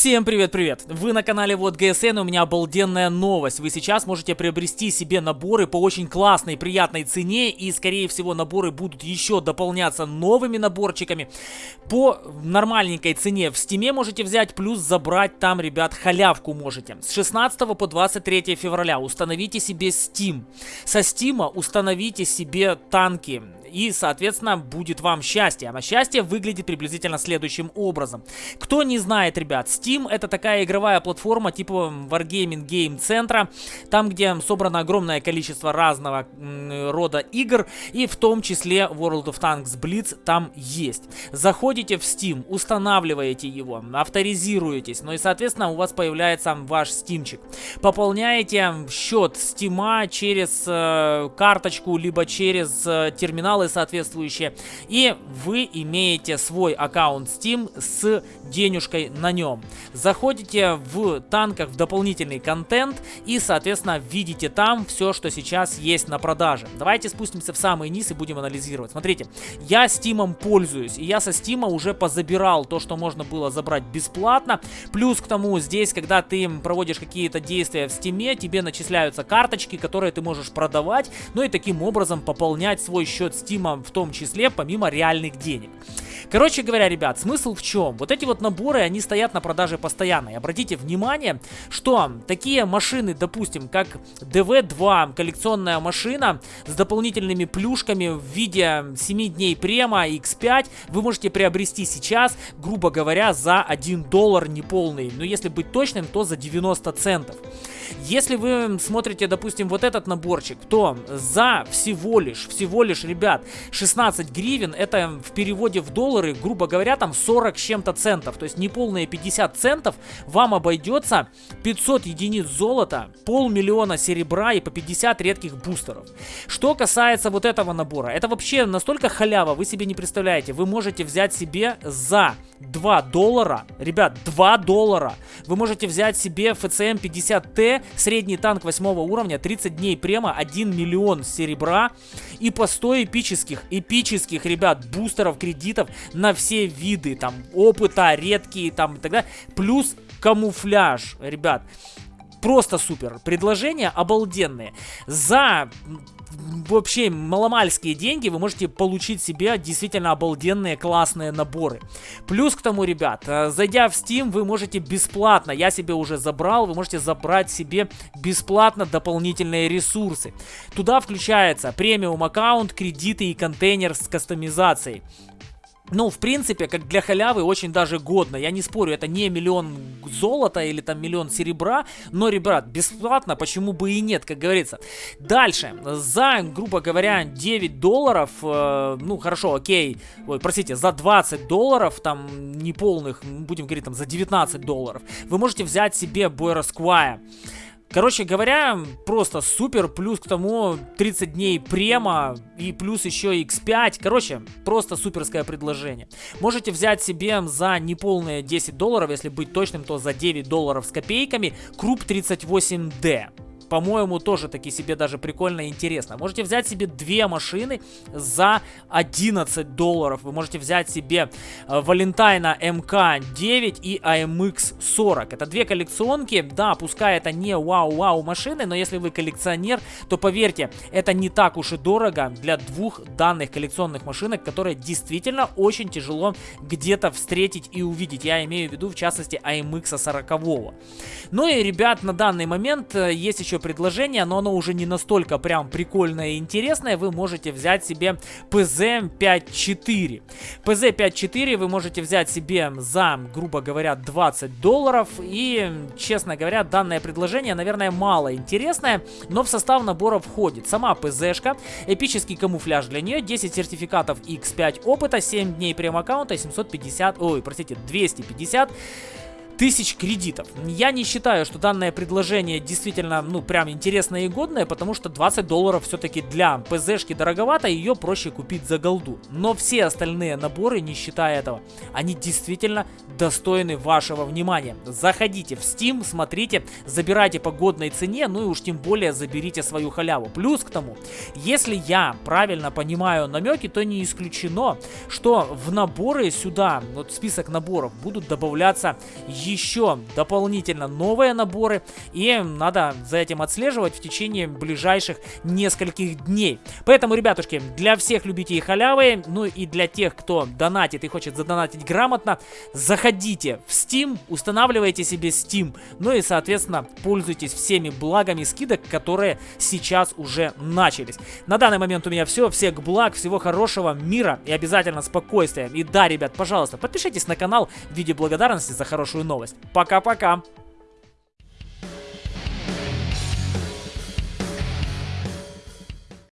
Всем привет-привет! Вы на канале Вот ГСН, у меня обалденная новость. Вы сейчас можете приобрести себе наборы по очень классной, приятной цене. И, скорее всего, наборы будут еще дополняться новыми наборчиками. По нормальненькой цене в стиме можете взять, плюс забрать там, ребят, халявку можете. С 16 по 23 февраля установите себе Steam. Со Steam установите себе танки и, соответственно, будет вам счастье. А счастье выглядит приблизительно следующим образом. Кто не знает, ребят, Steam это такая игровая платформа типа Wargaming Game центра, там, где собрано огромное количество разного рода игр, и в том числе World of Tanks Blitz там есть. Заходите в Steam, устанавливаете его, авторизируетесь, ну и, соответственно, у вас появляется ваш стимчик. Пополняете счет Steam через э, карточку, либо через э, терминал каналы соответствующие. И вы имеете свой аккаунт Steam с денежкой на нем. Заходите в танках в дополнительный контент и, соответственно, видите там все, что сейчас есть на продаже. Давайте спустимся в самый низ и будем анализировать. Смотрите, я Steam пользуюсь, и я со Steam уже позабирал то, что можно было забрать бесплатно. Плюс к тому, здесь, когда ты проводишь какие-то действия в Steam, тебе начисляются карточки, которые ты можешь продавать, ну и таким образом пополнять свой счет Steam Steam в том числе, помимо реальных денег. Короче говоря, ребят, смысл в чем? Вот эти вот наборы, они стоят на продаже постоянно. И обратите внимание, что такие машины, допустим, как DV2, коллекционная машина с дополнительными плюшками в виде 7 дней према X5, вы можете приобрести сейчас, грубо говоря, за 1 доллар неполный. Но если быть точным, то за 90 центов. Если вы смотрите, допустим, вот этот наборчик, то за всего лишь, всего лишь, ребят, 16 гривен, это в переводе в доллары, грубо говоря, там 40 с чем-то центов, то есть неполные 50 центов, вам обойдется 500 единиц золота, полмиллиона серебра и по 50 редких бустеров. Что касается вот этого набора, это вообще настолько халява, вы себе не представляете. Вы можете взять себе за 2 доллара, ребят, 2 доллара, вы можете взять себе FCM 50T, средний танк 8 уровня, 30 дней према, 1 миллион серебра и по 100 эпических, эпических, ребят, бустеров, кредитов на все виды, там, опыта, редкие, там, и так далее, плюс камуфляж, ребят. Просто супер. Предложения обалденные. За вообще маломальские деньги вы можете получить себе действительно обалденные классные наборы. Плюс к тому, ребят, э, зайдя в Steam, вы можете бесплатно, я себе уже забрал, вы можете забрать себе бесплатно дополнительные ресурсы. Туда включается премиум аккаунт, кредиты и контейнер с кастомизацией. Ну, в принципе, как для халявы очень даже годно. Я не спорю, это не миллион золота или там миллион серебра, но, ребят, бесплатно, почему бы и нет, как говорится. Дальше, за, грубо говоря, 9 долларов, э, ну, хорошо, окей, ой, простите, за 20 долларов, там, неполных, будем говорить, там, за 19 долларов, вы можете взять себе Бойра Сквая. Короче говоря, просто супер, плюс к тому 30 дней према и плюс еще X5. Короче, просто суперское предложение. Можете взять себе за неполные 10 долларов, если быть точным, то за 9 долларов с копейками, Круп 38D по-моему, тоже таки себе даже прикольно и интересно. Можете взять себе две машины за 11 долларов. Вы можете взять себе э, Валентайна МК-9 и AMX-40. Это две коллекционки. Да, пускай это не вау-вау машины, но если вы коллекционер, то поверьте, это не так уж и дорого для двух данных коллекционных машинок, которые действительно очень тяжело где-то встретить и увидеть. Я имею в виду, в частности, AMX 40. Ну и, ребят, на данный момент э, есть еще предложение, но оно уже не настолько прям прикольное и интересное. Вы можете взять себе PZ54. PZ54 вы можете взять себе за, грубо говоря, 20 долларов. И, честно говоря, данное предложение, наверное, мало интересное, но в состав набора входит сама ПЗшка, эпический камуфляж для нее, 10 сертификатов X5 опыта, 7 дней прем-аккаунта, 750, ой, простите, 250 тысяч кредитов. Я не считаю, что данное предложение действительно, ну, прям интересное и годное, потому что 20 долларов все-таки для ПЗшки дороговато, ее проще купить за голду. Но все остальные наборы, не считая этого, они действительно достойны вашего внимания. Заходите в Steam, смотрите, забирайте по годной цене, ну и уж тем более заберите свою халяву. Плюс к тому, если я правильно понимаю намеки, то не исключено, что в наборы сюда, вот список наборов, будут добавляться дополнительно новые наборы, и надо за этим отслеживать в течение ближайших нескольких дней. Поэтому, ребятушки, для всех любителей халявы, ну и для тех, кто донатит и хочет задонатить грамотно, заходите в Steam, устанавливайте себе Steam, ну и, соответственно, пользуйтесь всеми благами скидок, которые сейчас уже начались. На данный момент у меня все, всех благ, всего хорошего, мира и обязательно спокойствия. И да, ребят, пожалуйста, подпишитесь на канал в виде благодарности за хорошую новость. Пока-пока!